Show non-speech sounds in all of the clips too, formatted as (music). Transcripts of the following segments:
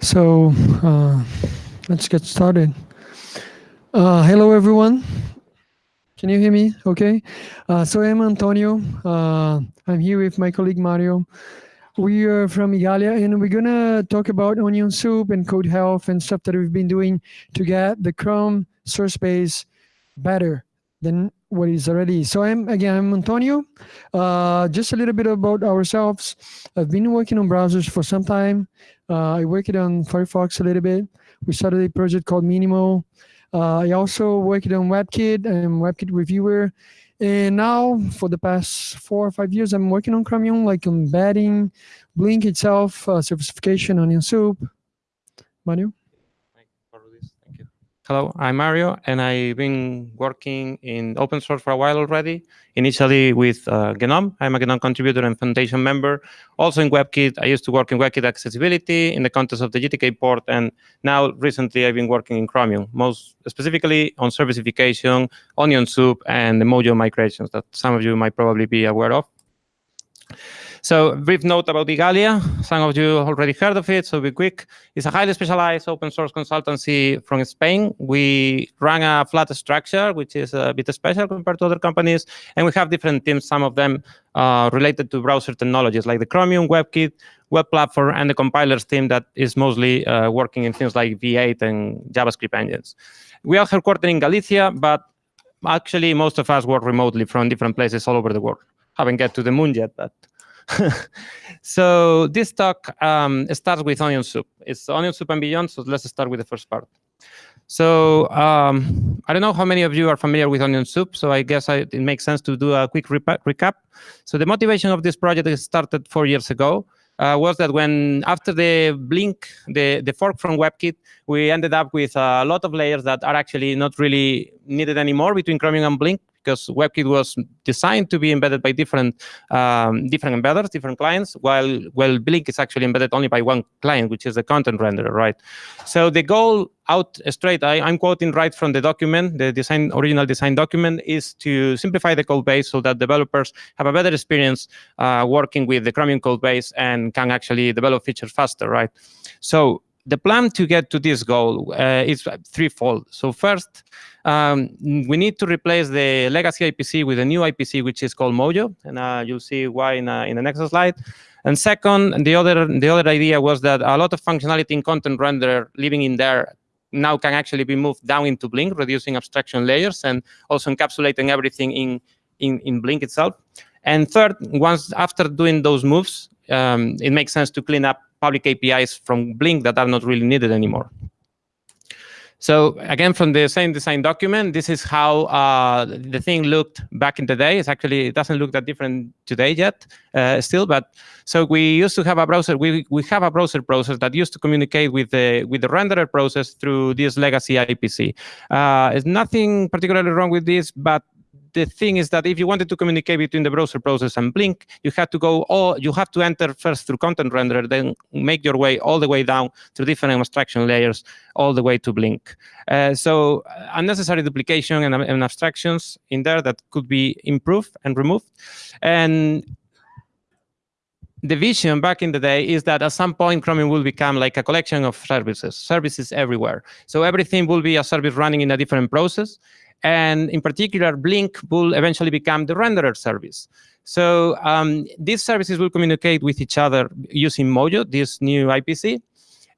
So uh, let's get started. Uh, hello, everyone. Can you hear me? Okay. Uh, so I'm Antonio. Uh, I'm here with my colleague Mario. We are from Igalia, and we're gonna talk about Onion Soup and code health and stuff that we've been doing to get the Chrome source base better than what is already. So I'm again I'm Antonio. Uh, just a little bit about ourselves. I've been working on browsers for some time. Uh, I worked on Firefox a little bit. We started a project called Minimal. Uh, I also worked on WebKit. I'm WebKit reviewer. And now, for the past four or five years, I'm working on Chromium, like embedding Blink itself, uh, servicification, Onion Soup. Manu? Hello, I'm Mario, and I've been working in open source for a while already, initially with uh, GNOME. I'm a GNOME contributor and foundation member. Also in WebKit, I used to work in WebKit accessibility in the context of the GTK port, and now recently I've been working in Chromium, most specifically on servicification, Onion Soup, and the Mojo migrations that some of you might probably be aware of. So brief note about Igalia. Some of you already heard of it, so be quick. It's a highly specialized open source consultancy from Spain. We run a flat structure, which is a bit special compared to other companies. And we have different teams, some of them uh, related to browser technologies, like the Chromium, WebKit, Web Platform, and the compilers team that is mostly uh, working in things like V8 and JavaScript engines. We are headquartered in Galicia, but actually most of us work remotely from different places all over the world. Haven't get to the moon yet, but (laughs) so this talk um, starts with onion soup. It's onion soup and beyond, so let's start with the first part. So um, I don't know how many of you are familiar with onion soup, so I guess I, it makes sense to do a quick recap. So the motivation of this project started four years ago. Uh, was that when after the blink, the, the fork from WebKit, we ended up with a lot of layers that are actually not really needed anymore between Chromium and Blink because WebKit was designed to be embedded by different um, different embedders, different clients, while well Blink is actually embedded only by one client, which is the content renderer, right? So the goal out straight, I, am quoting right from the document, the design original design document, is to simplify the code base so that developers have a better experience uh, working with the Chromium code base and can actually develop features faster, right? So the plan to get to this goal uh, is threefold. So first, um, we need to replace the legacy IPC with a new IPC, which is called Mojo, and uh, you'll see why in, uh, in the next slide. And second, the other the other idea was that a lot of functionality in content renderer living in there now can actually be moved down into Blink, reducing abstraction layers and also encapsulating everything in in, in Blink itself. And third, once after doing those moves, um, it makes sense to clean up public APIs from Blink that are not really needed anymore. So again, from the same design document, this is how uh, the thing looked back in the day. It's actually, it doesn't look that different today yet uh, still, but so we used to have a browser, we, we have a browser process that used to communicate with the, with the renderer process through this legacy IPC. Uh, there's nothing particularly wrong with this, but the thing is that if you wanted to communicate between the browser process and Blink, you had to go all, you have to enter first through content renderer, then make your way all the way down through different abstraction layers, all the way to Blink. Uh, so uh, unnecessary duplication and, and abstractions in there that could be improved and removed. And the vision back in the day is that at some point Chromium will become like a collection of services, services everywhere. So everything will be a service running in a different process. And in particular, Blink will eventually become the renderer service. So um, these services will communicate with each other using Mojo, this new IPC.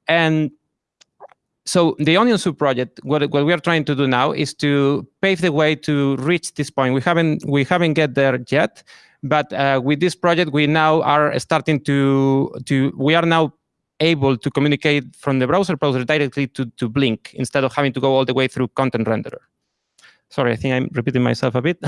And so the Onion Soup project, what, what we are trying to do now is to pave the way to reach this point. We haven't we haven't get there yet, but uh, with this project, we now are starting to to we are now able to communicate from the browser browser directly to, to Blink instead of having to go all the way through content renderer. Sorry, I think I'm repeating myself a bit.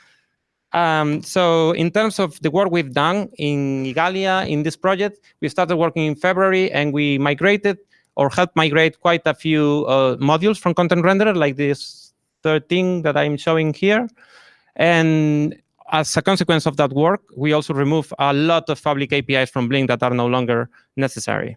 (laughs) um, so in terms of the work we've done in Igalia in this project, we started working in February and we migrated or helped migrate quite a few uh, modules from Content Renderer, like this 13 that I'm showing here. And as a consequence of that work, we also remove a lot of public APIs from Blink that are no longer necessary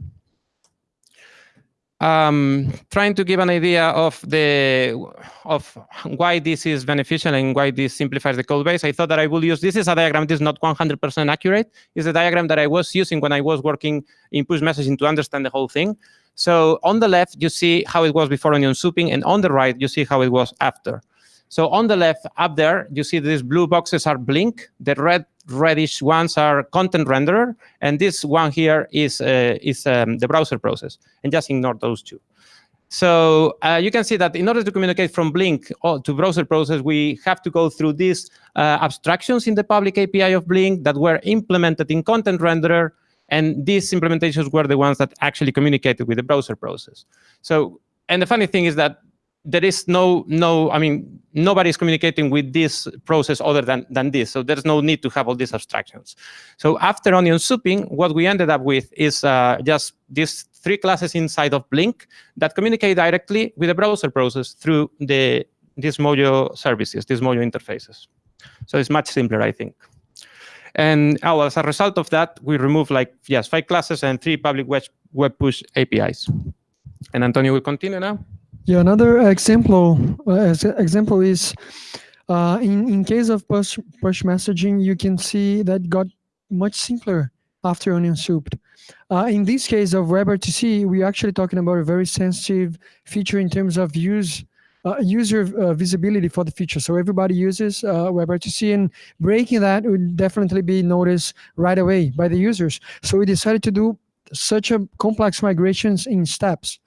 um, trying to give an idea of the of why this is beneficial and why this simplifies the code base, I thought that I will use, this is a diagram, this is not 100% accurate. It's a diagram that I was using when I was working in push messaging to understand the whole thing. So on the left, you see how it was before onion souping, and on the right, you see how it was after. So on the left, up there, you see these blue boxes are Blink. The red reddish ones are content renderer, and this one here is uh, is um, the browser process. And just ignore those two. So uh, you can see that in order to communicate from Blink to browser process, we have to go through these uh, abstractions in the public API of Blink that were implemented in content renderer and these implementations were the ones that actually communicated with the browser process. So, and the funny thing is that there is no, no, I mean, nobody's communicating with this process other than, than this. So there's no need to have all these abstractions. So after onion souping, what we ended up with is uh, just these three classes inside of Blink that communicate directly with the browser process through the these Mojo services, these Mojo interfaces. So it's much simpler, I think. And oh, as a result of that, we remove like, yes, five classes and three public web, web push APIs. And Antonio will continue now. Yeah, another example uh, example is uh, in, in case of push, push messaging, you can see that got much simpler after onion souped. Uh, in this case of WebRTC, we're actually talking about a very sensitive feature in terms of use uh, user uh, visibility for the feature. So everybody uses uh, WebRTC and breaking that would definitely be noticed right away by the users. So we decided to do such a complex migrations in steps.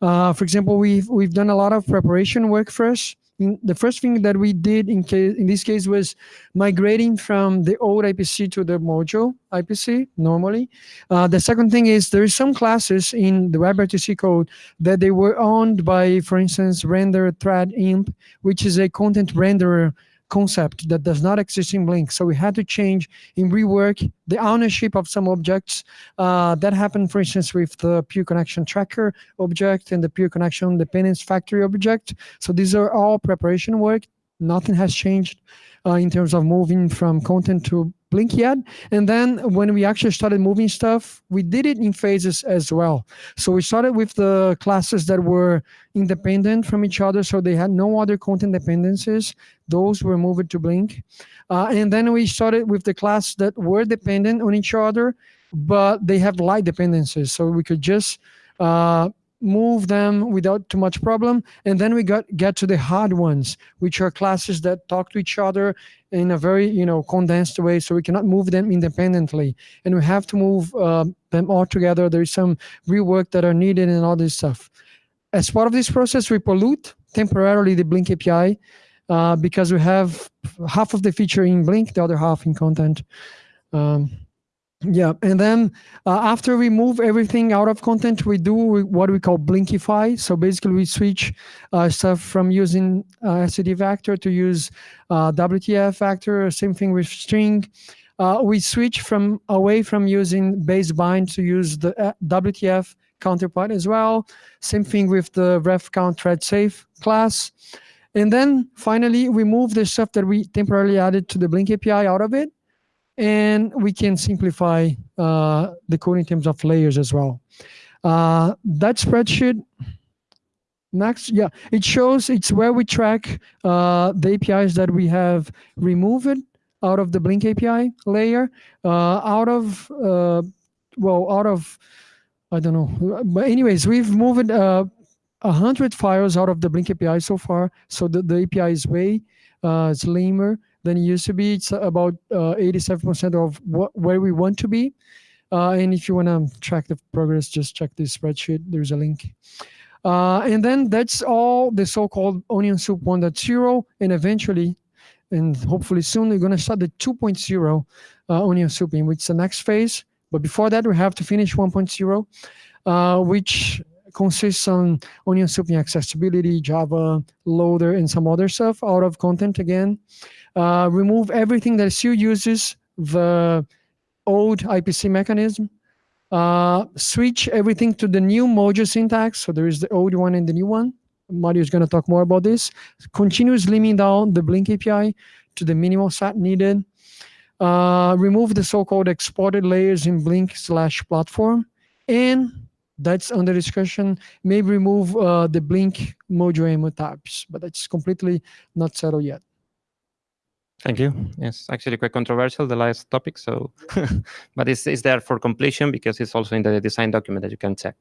Uh, for example, we've, we've done a lot of preparation work first in, the first thing that we did in case in this case was migrating from the old IPC to the Mojo IPC normally. Uh, the second thing is there is some classes in the WebRTC code that they were owned by, for instance, render thread imp, which is a content renderer concept that does not exist in Blink. So we had to change and rework the ownership of some objects. Uh, that happened, for instance, with the peer connection tracker object and the peer connection dependence factory object. So these are all preparation work. Nothing has changed uh, in terms of moving from content to Blink yet. And then when we actually started moving stuff, we did it in phases as well. So we started with the classes that were independent from each other, so they had no other content dependencies. Those were moved to Blink. Uh, and then we started with the class that were dependent on each other, but they have light dependencies. So we could just uh, move them without too much problem. And then we got get to the hard ones, which are classes that talk to each other in a very you know condensed way, so we cannot move them independently. And we have to move uh, them all together. There is some rework that are needed and all this stuff. As part of this process, we pollute temporarily the Blink API uh, because we have half of the feature in Blink, the other half in content. Um, yeah, and then uh, after we move everything out of content, we do what we call Blinkify. So basically, we switch uh, stuff from using uh, STD vector to use uh, WTF vector. Same thing with string. Uh, we switch from away from using base bind to use the uh, WTF counterpart as well. Same thing with the ref count thread safe class. And then finally, we move the stuff that we temporarily added to the Blink API out of it and we can simplify uh, the code in terms of layers as well. Uh, that spreadsheet, next, yeah, it shows it's where we track uh, the APIs that we have removed out of the Blink API layer, uh, out of, uh, well, out of, I don't know, but anyways, we've moved uh, a hundred files out of the Blink API so far, so the, the API is way slimmer than it used to be. It's about 87% uh, of where we want to be. Uh, and if you want to track the progress, just check this spreadsheet. There's a link. Uh, and then that's all the so-called Onion Soup 1.0. And eventually, and hopefully soon, we're going to start the 2.0 uh, Onion Soup, in which the next phase. But before that, we have to finish 1.0, uh, which consists on onion souping accessibility, Java, loader, and some other stuff out of content again. Uh, remove everything that still uses the old IPC mechanism. Uh, switch everything to the new Mojo syntax. So there is the old one and the new one. Mario is going to talk more about this. Continue slimming down the Blink API to the minimal set needed. Uh, remove the so-called exported layers in Blink slash platform. And that's under discussion. Maybe remove uh, the Blink Mojo tabs, but that's completely not settled yet. Thank you. It's actually quite controversial, the last topic, so, (laughs) but it's, it's there for completion because it's also in the design document that you can check.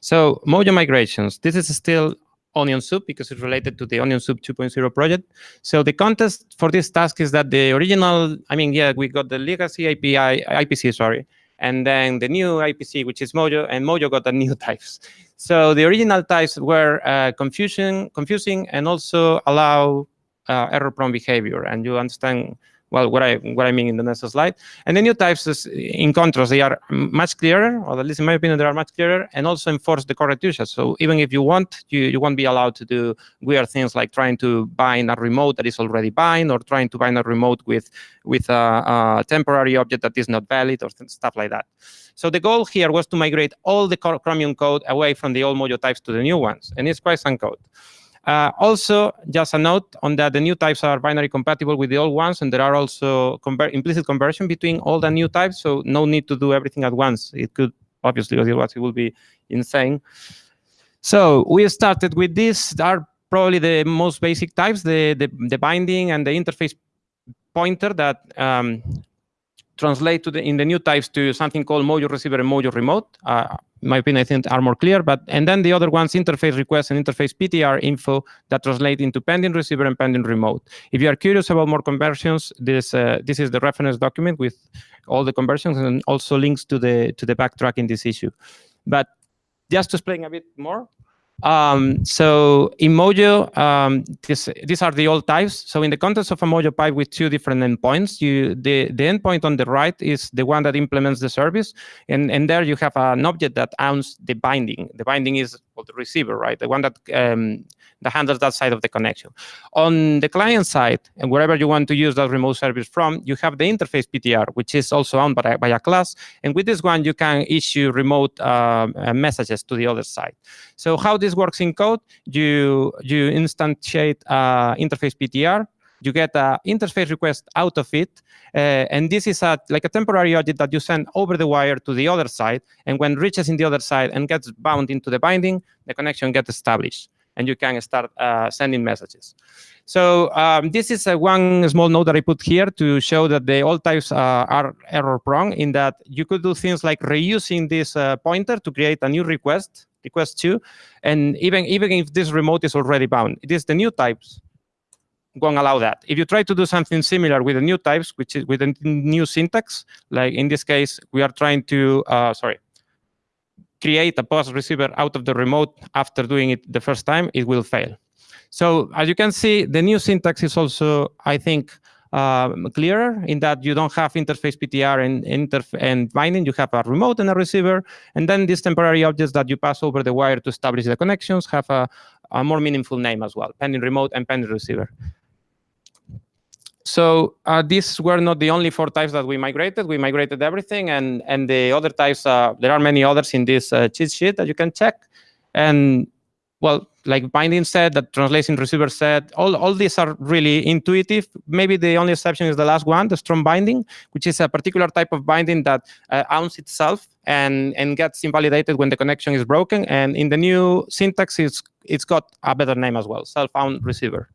So Mojo migrations, this is still Onion Soup because it's related to the Onion Soup 2.0 project. So the context for this task is that the original, I mean, yeah, we got the legacy API, IPC, sorry, and then the new IPC, which is Mojo, and Mojo got the new (laughs) types. So the original types were uh, confusing, confusing and also allow uh, error-prone behavior. And you understand well what I what I mean in the next slide. And the new types, is, in contrast, they are much clearer, or at least in my opinion, they are much clearer, and also enforce the correct usage. So even if you want, you, you won't be allowed to do weird things like trying to bind a remote that is already bind, or trying to bind a remote with with a, a temporary object that is not valid, or stuff like that. So the goal here was to migrate all the Chromium code away from the old Mojo types to the new ones, and it's quite some code. Uh, also, just a note on that the new types are binary compatible with the old ones, and there are also conver implicit conversion between old and new types, so no need to do everything at once. It could, obviously, otherwise it would be insane. So we started with this. Are probably the most basic types, the, the, the binding and the interface pointer that um, translate to the, in the new types to something called Mojo receiver and Mojo remote. Uh, in my opinion, I think are more clear. But and then the other ones, interface request and interface PTR info that translate into pending receiver and pending remote. If you are curious about more conversions, this uh, this is the reference document with all the conversions and also links to the to the backtrack in this issue. But just to explain a bit more, um, so in Mojo, um, this, these are the old types. So in the context of a Mojo pipe with two different endpoints, you, the, the endpoint on the right is the one that implements the service. And, and there you have an object that owns the binding. The binding is well, the receiver, right? The one that, um, that handles that side of the connection. On the client side, and wherever you want to use that remote service from, you have the interface PTR, which is also owned by, by a class. And with this one, you can issue remote uh, messages to the other side. So how this works in code, you, you instantiate uh, interface PTR, you get an interface request out of it, uh, and this is a, like a temporary object that you send over the wire to the other side, and when reaches in the other side and gets bound into the binding, the connection gets established, and you can start uh, sending messages. So um, this is a one small note that I put here to show that the old types uh, are error-prone in that you could do things like reusing this uh, pointer to create a new request, request two, and even, even if this remote is already bound, it is the new types won't allow that. If you try to do something similar with the new types, which is with a new syntax, like in this case, we are trying to, uh, sorry, create a POS receiver out of the remote after doing it the first time, it will fail. So as you can see, the new syntax is also, I think, um, clearer in that you don't have interface PTR and, interf and binding. You have a remote and a receiver. And then these temporary objects that you pass over the wire to establish the connections have a, a more meaningful name as well, pending remote and pending receiver. So uh, these were not the only four types that we migrated. We migrated everything, and and the other types, uh, there are many others in this uh, cheat sheet that you can check. And well, like binding set, that translation receiver set, all, all these are really intuitive. Maybe the only exception is the last one, the strong binding, which is a particular type of binding that uh, owns itself and, and gets invalidated when the connection is broken. And in the new syntax, it's, it's got a better name as well, self-owned receiver.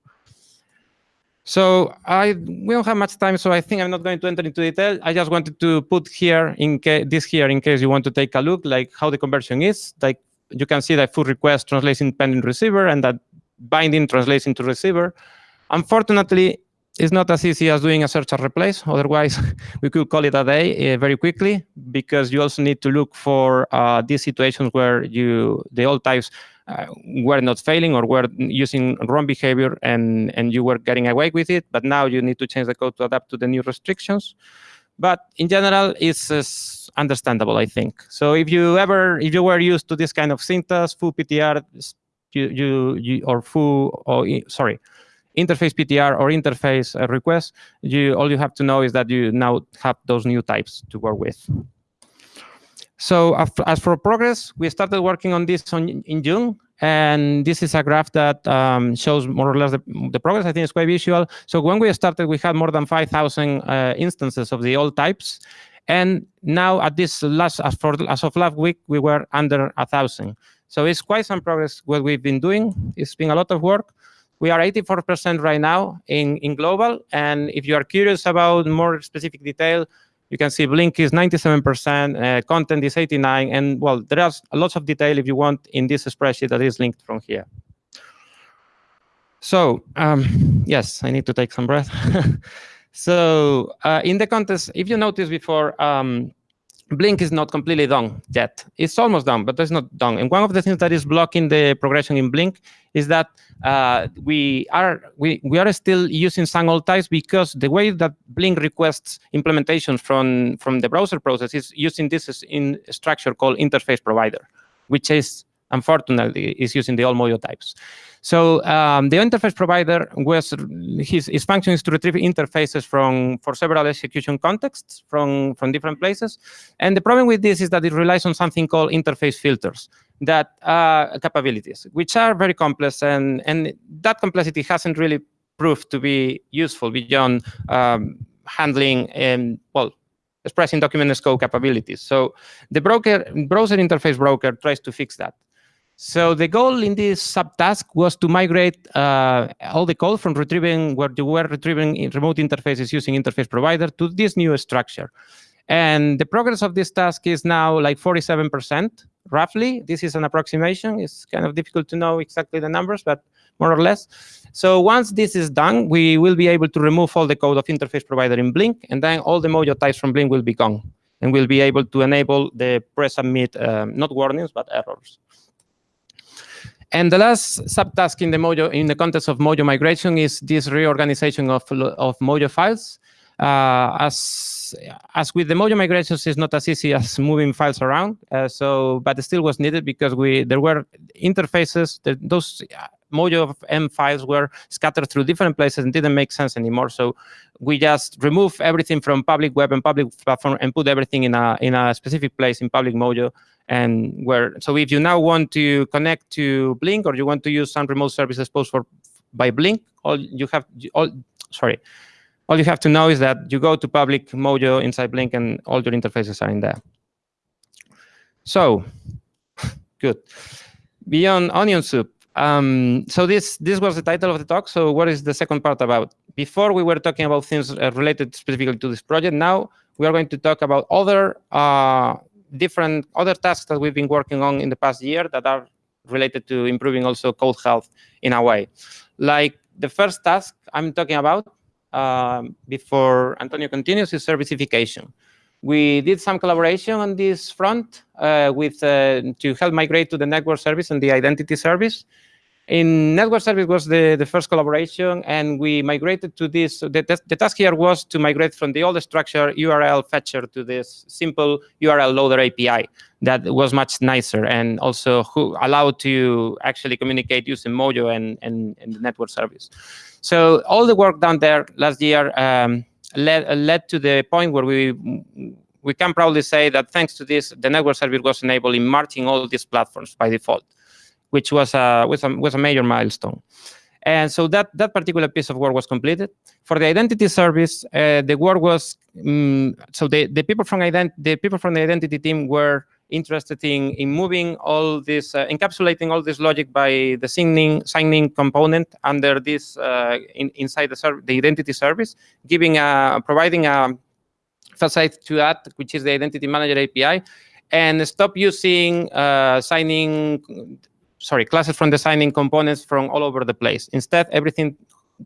So I we don't have much time, so I think I'm not going to enter into detail. I just wanted to put here in this here in case you want to take a look, like how the conversion is. Like you can see that full request translates in pending receiver and that binding translates into receiver. Unfortunately, it's not as easy as doing a search and replace. Otherwise, (laughs) we could call it a day uh, very quickly because you also need to look for uh, these situations where you the old types uh, were not failing or were using wrong behavior and, and you were getting away with it. But now you need to change the code to adapt to the new restrictions. But in general, it's uh, understandable, I think. So if you ever, if you were used to this kind of syntax, full PTR, you, you, you or full, or sorry, interface PTR or interface uh, request, you all you have to know is that you now have those new types to work with. So as for progress, we started working on this on, in June, and this is a graph that um, shows more or less the, the, progress. I think it's quite visual. So when we started, we had more than 5,000 uh, instances of the old types. And now at this last, as, for, as of last week, we were under 1,000. So it's quite some progress what we've been doing. It's been a lot of work. We are 84% right now in, in global. And if you are curious about more specific detail, you can see Blink is 97%, uh, content is 89, and well, there are lots of detail if you want in this spreadsheet that is linked from here. So um, yes, I need to take some breath. (laughs) so uh, in the context, if you notice before, um, Blink is not completely done yet. It's almost done, but it's not done. And one of the things that is blocking the progression in Blink is that uh, we are we, we are still using some old types because the way that Blink requests implementations from, from the browser process is using this in structure called interface provider, which is unfortunately is using the old Mojo types. So um, the interface provider was his, his function is to retrieve interfaces from for several execution contexts from from different places. And the problem with this is that it relies on something called interface filters that uh, capabilities, which are very complex, and and that complexity hasn't really proved to be useful beyond um, handling and well expressing document scope capabilities. So the broker browser interface broker tries to fix that. So the goal in this subtask was to migrate uh, all the code from retrieving where you were retrieving remote interfaces using interface provider to this new structure. And the progress of this task is now like 47%, roughly. This is an approximation. It's kind of difficult to know exactly the numbers, but more or less. So once this is done, we will be able to remove all the code of interface provider in Blink, and then all the Mojo types from Blink will be gone. And we'll be able to enable the presubmit, um, not warnings, but errors. And the last subtask in the Mojo, in the context of Mojo migration, is this reorganization of of Mojo files. Uh, as as with the Mojo migrations, it's not as easy (laughs) as moving files around. Uh, so, but it still was needed because we there were interfaces. That those Mojo M files were scattered through different places and didn't make sense anymore. So we just remove everything from public web and public platform and put everything in a in a specific place in public Mojo and where so if you now want to connect to blink or you want to use some remote services posted for by blink all you have all sorry all you have to know is that you go to public mojo inside blink and all your interfaces are in there. So (laughs) good. Beyond onion soup um, so this this was the title of the talk. So what is the second part about? Before we were talking about things uh, related specifically to this project. Now we are going to talk about other uh, different other tasks that we've been working on in the past year that are related to improving also code health in a way. Like the first task I'm talking about um, before Antonio continues is servicification. We did some collaboration on this front uh, with uh, to help migrate to the network service and the identity service in network service was the, the first collaboration, and we migrated to this. The, the task here was to migrate from the old structure URL fetcher to this simple URL loader API that was much nicer and also who allowed to actually communicate using Mojo and, and, and the network service. So all the work done there last year um, led, led to the point where we we can proudly say that thanks to this, the network service was enabled in merging all these platforms by default which was a, was a, was a major milestone. And so that, that particular piece of work was completed. For the identity service, uh, the work was, um, so the, the, people from ident the people from the identity team were interested in, in moving all this, uh, encapsulating all this logic by the signin, signin component under this, uh, in, inside the, the identity service, giving a, providing a facade to that, which is the identity manager API, and stop using uh, signin sorry, classes from the signin components from all over the place. Instead, everything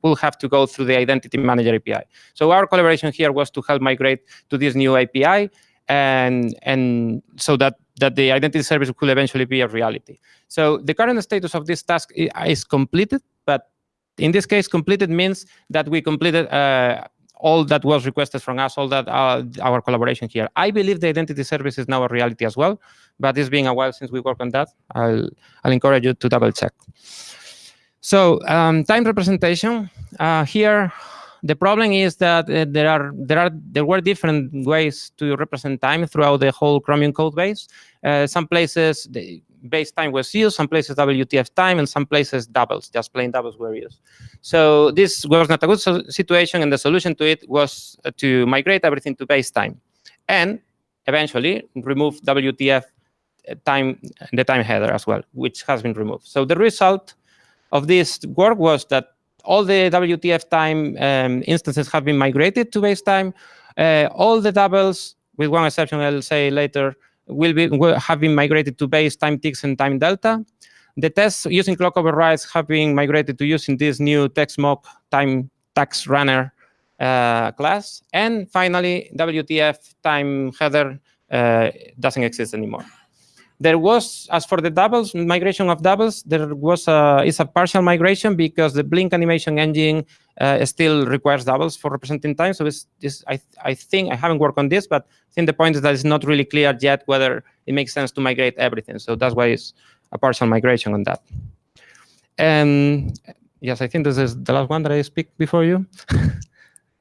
will have to go through the Identity Manager API. So our collaboration here was to help migrate to this new API and, and so that, that the identity service could eventually be a reality. So the current status of this task is completed, but in this case, completed means that we completed uh, all that was requested from us, all that uh, our collaboration here. I believe the identity service is now a reality as well, but it's been a while since we worked on that. I'll, I'll encourage you to double check. So um, time representation uh, here. The problem is that uh, there are there are there were different ways to represent time throughout the whole Chromium code base. Uh, some places the, base time was used, some places WTF time, and some places doubles, just plain doubles were used. So this was not a good situation, and the solution to it was uh, to migrate everything to base time, and eventually remove WTF uh, time, the time header as well, which has been removed. So the result of this work was that all the WTF time um, instances have been migrated to base time. Uh, all the doubles, with one exception I'll say later, will be will have been migrated to base time ticks and time delta. The tests using clock overrides have been migrated to using this new TestMock time task runner uh, class. And finally, WTF time header uh, doesn't exist anymore. There was, as for the doubles, migration of doubles, there was a, is a partial migration because the Blink animation engine uh, still requires doubles for representing time. So it's, this, I, I think, I haven't worked on this, but I think the point is that it's not really clear yet whether it makes sense to migrate everything. So that's why it's a partial migration on that. And yes, I think this is the last one that I speak before you. (laughs)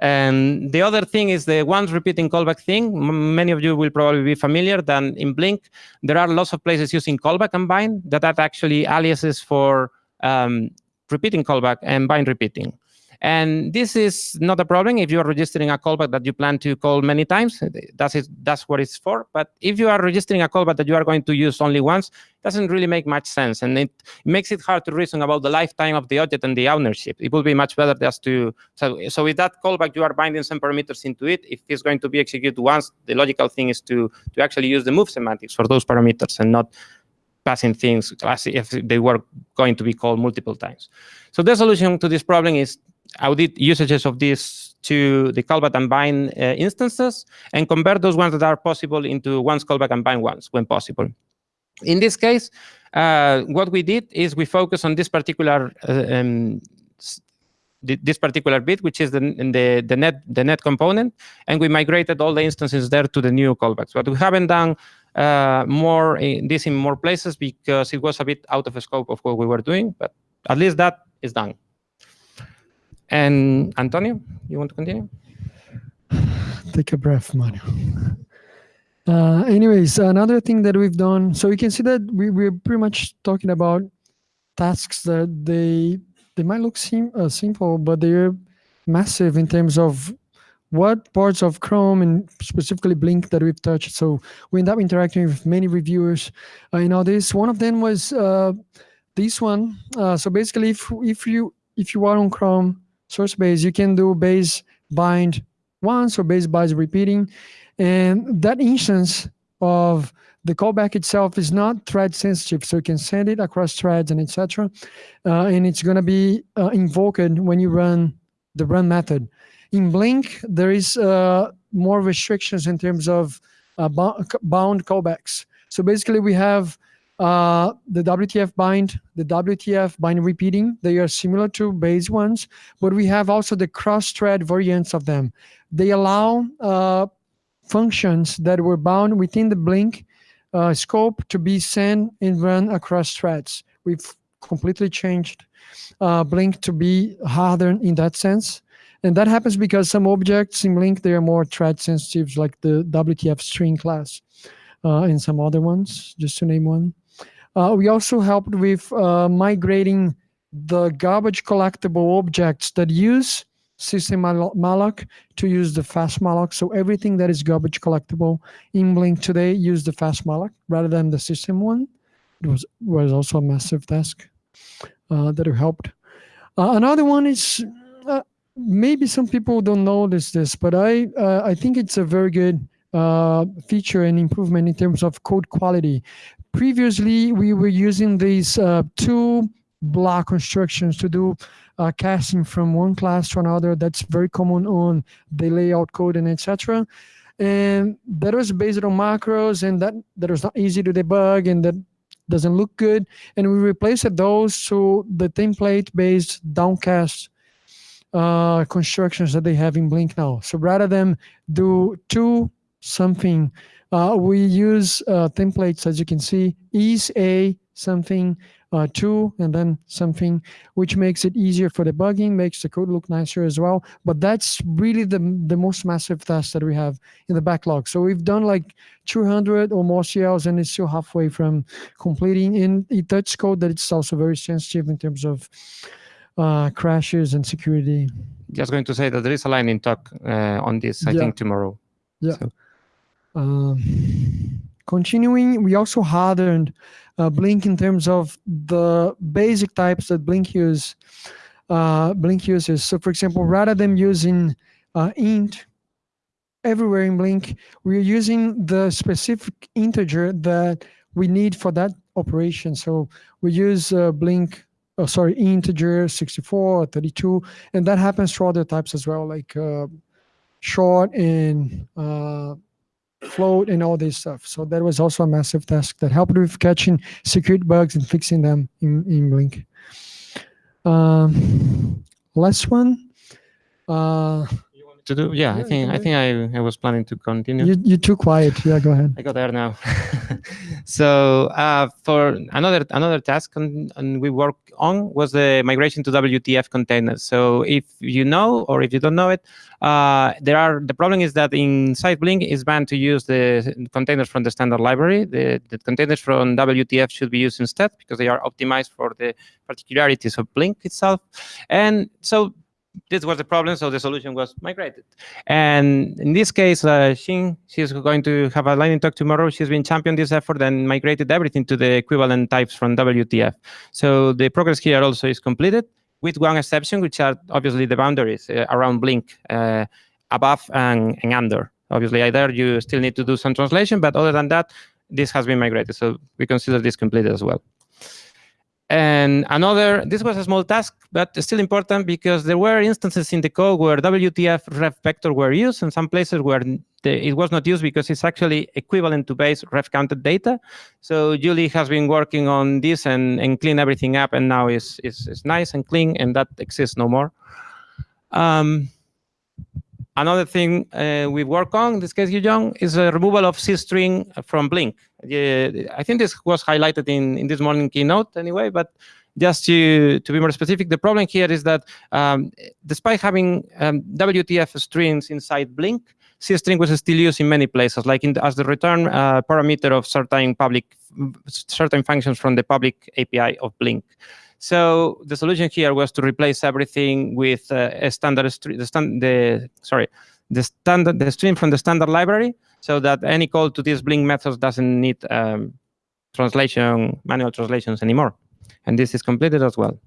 And the other thing is the once repeating callback thing. Many of you will probably be familiar that in Blink, there are lots of places using callback and bind that are actually aliases for um, repeating callback and bind repeating. And this is not a problem if you are registering a callback that you plan to call many times. That's, it, that's what it's for. But if you are registering a callback that you are going to use only once, it doesn't really make much sense. And it, makes it hard to reason about the lifetime of the object and the ownership. It would be much better just to, so, so with that callback, you are binding some parameters into it. If it's going to be executed once, the logical thing is to, to actually use the move semantics for those parameters and not passing things as if they were going to be called multiple times. So the solution to this problem is audit usages of these to the callback and bind uh, instances and convert those ones that are possible into once callback and bind ones when possible. In this case, uh, what we did is we focus on this particular uh, um, this particular bit, which is the, the, the, net the net component, and we migrated all the instances there to the new callbacks. But we haven't done uh, more in this in more places because it was a bit out of the scope of what we were doing, but at least that is done. And Antonio, you want to continue? Take a breath, Mario. Uh, anyways, another thing that we've done, so you can see that we, we're pretty much talking about tasks that they they might look sim uh, simple, but they're massive in terms of what parts of Chrome and specifically Blink that we've touched. So we end up interacting with many reviewers uh, in all this. One of them was uh, this one. Uh, so basically, if if you if you are on Chrome source base, you can do base bind once or base bind repeating. And that instance of the callback itself is not thread sensitive, so you can send it across threads and etc. Uh, and it's going to be uh, invoked when you run the run method. In Blink, there is uh, more restrictions in terms of uh, bound callbacks. So basically, we have uh, the WTF bind, the WTF bind repeating, they are similar to base ones, but we have also the cross-thread variants of them. They allow uh, functions that were bound within the Blink uh, scope to be sent and run across threads. We've completely changed uh, Blink to be harder in that sense. And that happens because some objects in Blink, they are more thread sensitive, like the WTF string class uh, and some other ones, just to name one. Uh, we also helped with uh, migrating the garbage collectible objects that use system malloc to use the fast malloc. So everything that is garbage collectible in Blink today use the fast malloc rather than the system one. It was, was also a massive task uh, that helped. Uh, another one is uh, maybe some people don't notice this, but I I think it's a very good feature and improvement in terms of code quality previously we were using these uh, two block constructions to do uh, casting from one class to another. That's very common on the layout code and etc. And that was based on macros and that, that was not easy to debug and that doesn't look good. And we replaced those to the template-based downcast uh, constructions that they have in Blink now. So rather than do two something uh, we use uh, templates, as you can see, is a something uh, two and then something, which makes it easier for debugging, makes the code look nicer as well. But that's really the, the most massive task that we have in the backlog. So we've done like 200 or more CLs and it's still halfway from completing. In it touch code that it's also very sensitive in terms of uh, crashes and security. Just going to say that there is a lightning talk uh, on this, I yeah. think, tomorrow. Yeah. So. Um, continuing, we also hardened uh, Blink in terms of the basic types that Blink use. Uh, Blink uses. So, for example, rather than using uh, int everywhere in Blink, we're using the specific integer that we need for that operation. So we use uh, Blink, oh, sorry, integer 64 or 32, and that happens for other types as well, like uh, short and uh, float and all this stuff. So that was also a massive task that helped with catching security bugs and fixing them in, in Blink. Um, last one. Uh, to do? Yeah, I think I think I, I was planning to continue. you, you're too quiet. Yeah, go ahead. (laughs) I got there now. (laughs) so uh, for another another task on, on we work on was the migration to WTF containers. So if you know or if you don't know it, uh, there are the problem is that inside Blink is banned to use the containers from the standard library. The, the containers from WTF should be used instead because they are optimized for the particularities of Blink itself. And so this was the problem, so the solution was migrated. And in this case, uh, Xin, she's going to have a lightning talk tomorrow. She's been championed this effort and migrated everything to the equivalent types from WTF. So the progress here also is completed with one exception, which are obviously the boundaries uh, around Blink, uh, above and, and under. Obviously, either you still need to do some translation, but other than that, this has been migrated. So we consider this completed as well. And another, this was a small task, but still important because there were instances in the code where WTF ref vector were used and some places where the, it was not used because it's actually equivalent to base ref counted data. So Julie has been working on this and, and clean everything up and now is is nice and clean and that exists no more. Um, another thing uh, we work on, in this case, Young, is a removal of C string from Blink. Uh, I think this was highlighted in, in this morning keynote anyway, but just to, to be more specific, the problem here is that um, despite having um, WTF strings inside Blink, C string was still used in many places, like the, as the return uh, parameter of certain public, certain functions from the public API of Blink. So the solution here was to replace everything with uh, a standard the, stand, the sorry, the standard the stream from the standard library, so that any call to these Blink methods doesn't need um, translation, manual translations anymore. And this is completed as well.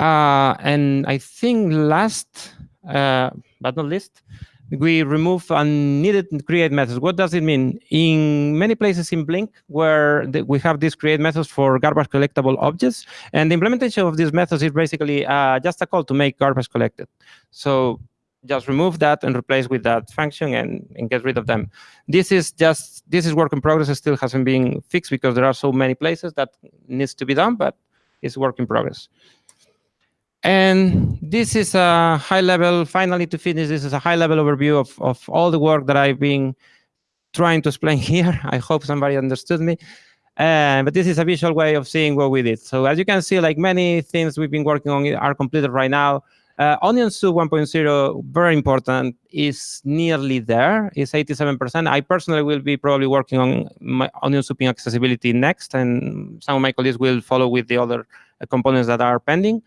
Uh, and I think last, uh, but not least, we remove unneeded create methods. What does it mean? In many places in Blink, where we have these create methods for garbage collectible objects, and the implementation of these methods is basically uh, just a call to make garbage collected. So just remove that and replace with that function and, and get rid of them. This is just, this is work in progress. It still hasn't been fixed because there are so many places that needs to be done, but it's work in progress. And this is a high level, finally to finish, this is a high level overview of, of all the work that I've been trying to explain (laughs) here. I hope somebody understood me. Uh, but this is a visual way of seeing what we did. So as you can see, like many things we've been working on are completed right now. Uh, Onion Soup 1.0, very important, is nearly there. It's 87%. I personally will be probably working on my Onion Soup in accessibility next, and some of my colleagues will follow with the other uh, components that are pending.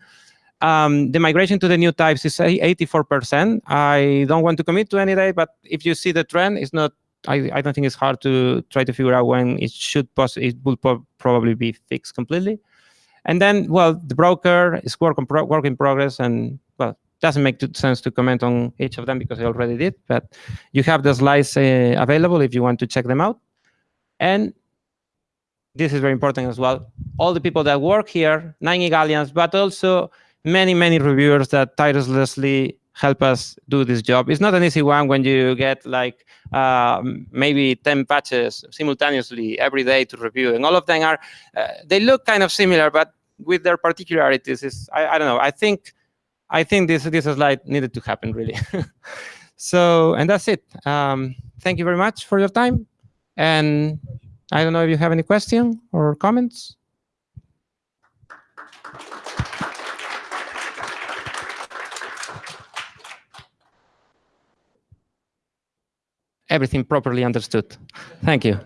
Um, the migration to the new types is 84%. I don't want to commit to any date, but if you see the trend, it's not. I, I don't think it's hard to try to figure out when it should it will probably be fixed completely. And then, well, the broker is work, pro work in progress, and doesn't make sense to comment on each of them because I already did. But you have the slides uh, available if you want to check them out. And this is very important as well. All the people that work here, nine Igalians, but also many, many reviewers that tirelessly help us do this job. It's not an easy one when you get like uh, maybe 10 patches simultaneously every day to review. And all of them are, uh, they look kind of similar, but with their particularities, is I, I don't know. I think I think this, this slide needed to happen, really. (laughs) so, and that's it. Um, thank you very much for your time. And I don't know if you have any question or comments. everything properly understood. Thank you.